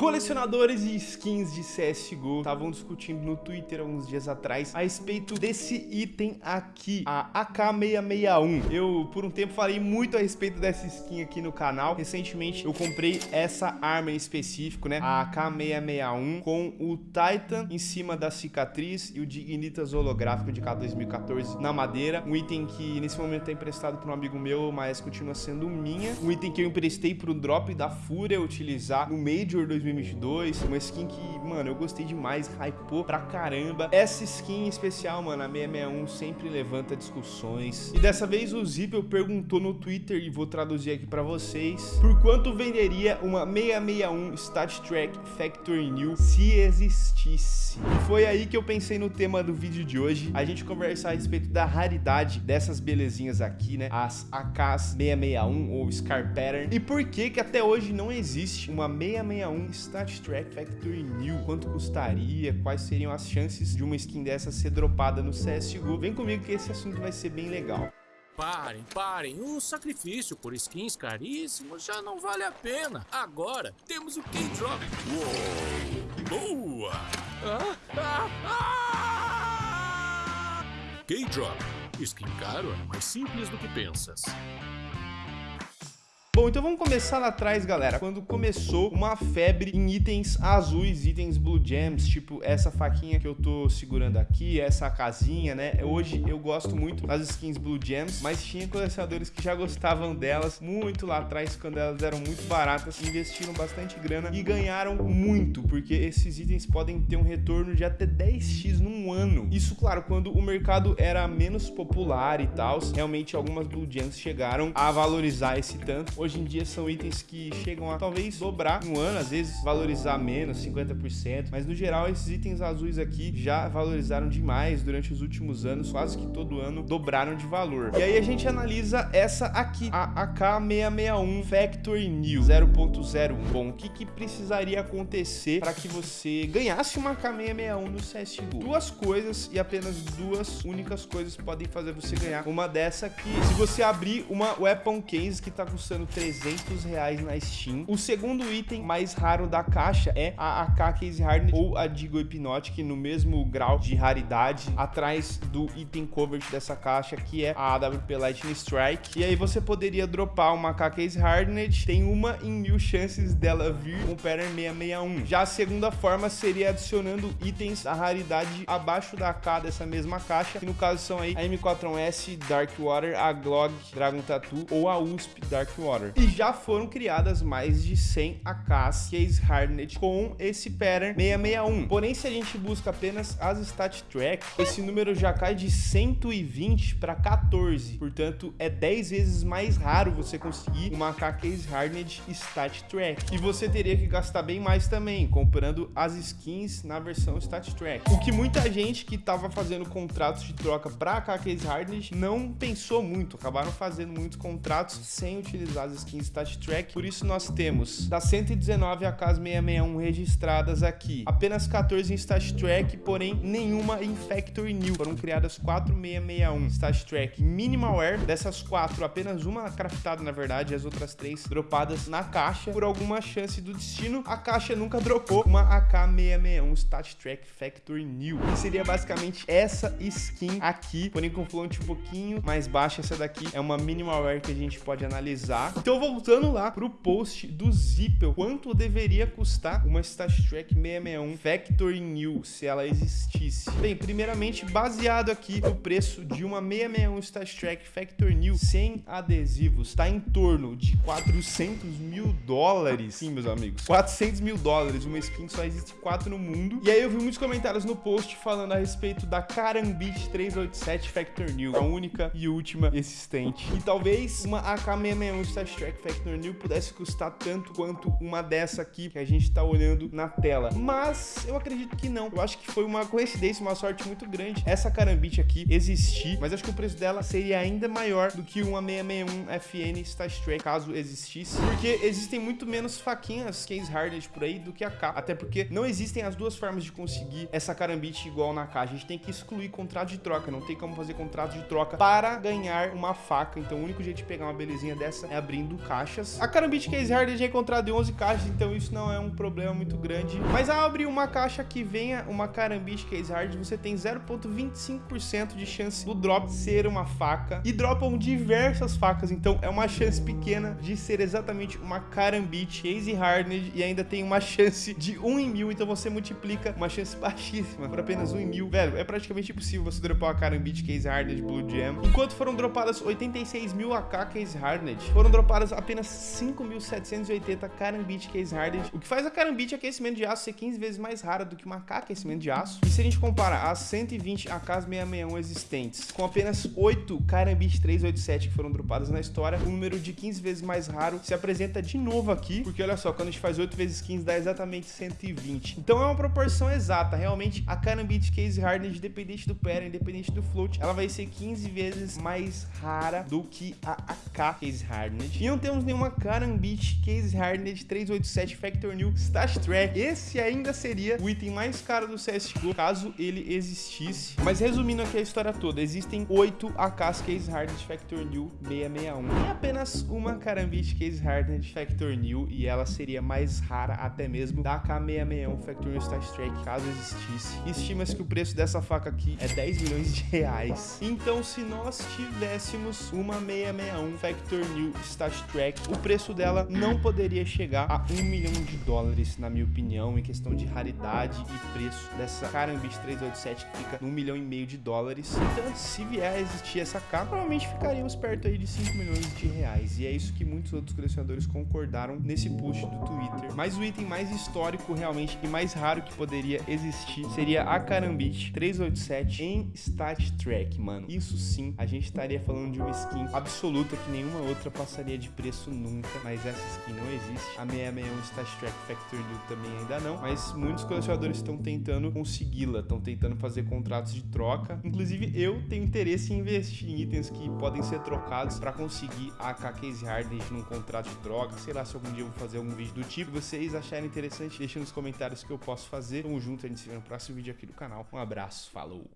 Colecionadores de skins de CSGO estavam discutindo no Twitter alguns dias atrás a respeito desse item aqui, a AK661. Eu, por um tempo, falei muito a respeito dessa skin aqui no canal. Recentemente, eu comprei essa arma em específico, né? A AK661 com o Titan em cima da cicatriz e o Dignitas holográfico de K2014 na madeira. Um item que, nesse momento, é emprestado por um amigo meu, mas continua sendo minha. Um item que eu emprestei pro drop da Fúria utilizar no Major 2014 2022. Uma skin que, mano, eu gostei demais, hypou pra caramba. Essa skin especial, mano, a 661 sempre levanta discussões. E dessa vez o Zippel perguntou no Twitter, e vou traduzir aqui pra vocês, por quanto venderia uma 661 Stat Track Factory New se existisse? E foi aí que eu pensei no tema do vídeo de hoje, a gente conversar a respeito da raridade dessas belezinhas aqui, né? As AKs 661 ou Scar Pattern. E por que que até hoje não existe uma 661 Stat Track Factory New. Quanto custaria? Quais seriam as chances de uma skin dessa ser dropada no CSGO? Vem comigo que esse assunto vai ser bem legal. Parem, parem. O sacrifício por skins caríssimos já não vale a pena. Agora temos o K-Drop. Boa! Ah, ah, ah! K-Drop. Skin caro é mais simples do que pensas. Bom, então vamos começar lá atrás, galera. Quando começou uma febre em itens azuis, itens Blue Gems, tipo essa faquinha que eu tô segurando aqui, essa casinha, né? Hoje eu gosto muito das skins Blue Gems, mas tinha colecionadores que já gostavam delas muito lá atrás, quando elas eram muito baratas, investiram bastante grana e ganharam muito, porque esses itens podem ter um retorno de até 10x num ano. Isso, claro, quando o mercado era menos popular e tal, realmente algumas Blue Gems chegaram a valorizar esse tanto. Hoje hoje em dia são itens que chegam a talvez dobrar um ano, às vezes valorizar menos, 50%, mas no geral esses itens azuis aqui já valorizaram demais durante os últimos anos, quase que todo ano dobraram de valor. E aí a gente analisa essa aqui, a AK661 Factory New 0.01. Bom, o que, que precisaria acontecer para que você ganhasse uma AK661 no CSGO? Duas coisas e apenas duas únicas coisas podem fazer você ganhar uma dessa aqui. Se você abrir uma Weapon Case que está custando 300 reais na Steam. O segundo item mais raro da caixa é a AK Case Hardened ou a Digo Hypnotic no mesmo grau de raridade atrás do item cover dessa caixa que é a AWP Lightning Strike. E aí você poderia dropar uma AK Case Hardened, tem uma em mil chances dela vir com o pattern 661. Já a segunda forma seria adicionando itens da raridade abaixo da AK dessa mesma caixa, que no caso são aí a M4S Dark Water, a Glog Dragon Tattoo ou a USP Dark E já foram criadas mais de 100 AKs Case Hardened com esse pattern 661. Porém, se a gente busca apenas as Stat Track, esse número já cai de 120 para 14. Portanto, é 10 vezes mais raro você conseguir uma Case Hardened Stat Track. E você teria que gastar bem mais também, comprando as skins na versão Stat Track. O que muita gente que estava fazendo contratos de troca para Case Hardened não pensou muito, acabaram fazendo muitos contratos sem utilizar as skins Stat Track. Por isso nós temos das 119 AKs 661 registradas aqui, apenas 14 em Stat Track, porém nenhuma em Factory New. Foram criadas 4 661 Stat Track Minimalware. Dessas quatro, apenas uma craftada na verdade, as outras três dropadas na caixa. Por alguma chance do destino, a caixa nunca dropou uma AK661 Stat Track Factory New. Que seria basicamente essa skin aqui, porém com fonte um pouquinho mais baixa. Essa daqui é uma Minimalware que a gente pode analisar. Então, voltando lá pro post do Zippel, quanto deveria custar uma StatTrack 661 Factory New, se ela existisse? Bem, primeiramente, baseado aqui no preço de uma 661 StatTrack Factory New sem adesivos, tá em torno de 400 mil dólares. Sim, meus amigos, 400 mil dólares, uma skin só existe 4 no mundo. E aí eu vi muitos comentários no post falando a respeito da Karambit 387 Factory New, a única e última existente. E talvez uma AK661 StatTrack Track Factor New pudesse custar tanto quanto uma dessa aqui que a gente tá olhando na tela. Mas eu acredito que não. Eu acho que foi uma coincidência, uma sorte muito grande essa carambite aqui existir, mas acho que o preço dela seria ainda maior do que uma 661 FN Track, caso existisse, porque existem muito menos faquinhas case hardened por aí do que a K, até porque não existem as duas formas de conseguir essa carambite igual na K. A gente tem que excluir contrato de troca, não tem como fazer contrato de troca para ganhar uma faca, então o único jeito de pegar uma belezinha dessa é abrir abrindo caixas. A Karambit Case Hard já é encontrada em 11 caixas, então isso não é um problema muito grande. Mas ao abrir uma caixa que venha uma Karambit Case Hard, você tem 0.25% de chance do drop ser uma faca. E dropam diversas facas, então é uma chance pequena de ser exatamente uma Karambit Case Hardened e ainda tem uma chance de 1 em mil, então você multiplica uma chance baixíssima por apenas 1 em mil. Velho, é praticamente impossível você dropar uma Karambit Case Hardened Blue Gem. Enquanto foram dropadas 86 mil AK Case Hardened, foram dropadas apenas 5.780 Karambit Case Hardened, o que faz a Karambit aquecimento de aço ser 15 vezes mais rara do que uma AK aquecimento de aço. E se a gente comparar as 120 AKs 661 existentes com apenas 8 Karambit 387 que foram dropadas na história, o número de 15 vezes mais raro se apresenta de novo aqui, porque olha só, quando a gente faz 8 vezes 15 dá exatamente 120. Então é uma proporção exata, realmente a Karambit Case Hardened, independente do pair, independente do float, ela vai ser 15 vezes mais rara do que a AK Case Hardened. E não temos nenhuma Karambit Case Hardened 387 Factor New Stash Track. Esse ainda seria o item mais caro do CSGO, caso ele existisse. Mas resumindo aqui a história toda, existem 8 AKs Case Hardened Factor New 661 e apenas uma Karambit Case Hardened Factor New e ela seria mais rara até mesmo da AK661 Factor New Stash Track, caso existisse. Estima-se que o preço dessa faca aqui é 10 milhões de reais. Então, se nós tivéssemos uma 661 Factor New Stash Track, o preço dela não poderia chegar a 1 milhão de dólares, na minha opinião, em questão de raridade e preço dessa Karambit 387 que fica no 1 milhão e meio de dólares. Então, se vier a existir essa K, provavelmente ficaríamos perto aí de 5 milhões de reais. E é isso que muitos outros colecionadores concordaram nesse post do Twitter. Mas o item mais histórico realmente e mais raro que poderia existir seria a Karambit 387 em Stat Track, mano. Isso sim, a gente estaria falando de uma skin absoluta que nenhuma outra passaria de preço nunca, mas essa skin não existe. A 661 Stat Track Factor New também ainda não, mas muitos colecionadores estão tentando consegui-la, estão tentando fazer contratos de troca. Inclusive, eu tenho interesse em investir em itens que podem ser trocados para conseguir a AK Case Hardened num contrato de troca. Sei lá se algum dia eu vou fazer algum vídeo do tipo. Se vocês acharem interessante, deixem nos comentários que eu posso fazer. Tamo junto, a gente se vê no próximo vídeo aqui do canal. Um abraço, falou!